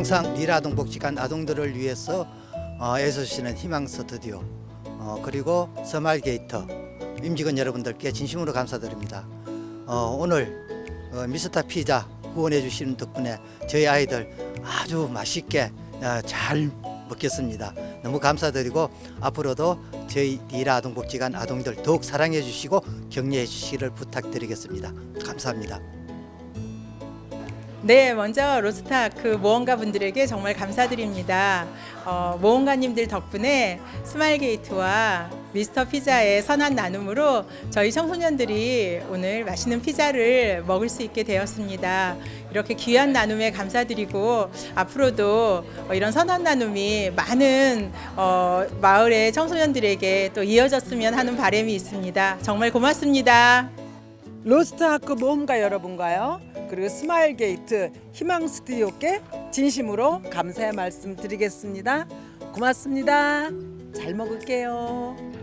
항상 리라아동복지관 아동들을 위해서 어, 애써주시는 희망 스튜디오 어, 그리고 스마일게이트 임직원 여러분들께 진심으로 감사드립니다. 어, 오늘 어, 미스터 피자 후원해 주시는 덕분에 저희 아이들 아주 맛있게 어, 잘 먹겠습니다. 너무 감사드리고 앞으로도 저희 리라 아동복지관 아동들 더욱 사랑해 주시고 격려해 주시기를 부탁드리겠습니다. 감사합니다. 네, 먼저 로스트아크 모험가 분들에게 정말 감사드립니다. 어, 모험가님들 덕분에 스마일게이트와 미스터 피자의 선한 나눔으로 저희 청소년들이 오늘 맛있는 피자를 먹을 수 있게 되었습니다. 이렇게 귀한 나눔에 감사드리고 앞으로도 어, 이런 선한 나눔이 많은 어, 마을의 청소년들에게 또 이어졌으면 하는 바람이 있습니다. 정말 고맙습니다. 로스트아크 모험가 여러분과요. 그리고 스마일 게이트 희망 스튜디오께 진심으로 감사의 말씀 드리겠습니다. 고맙습니다. 잘 먹을게요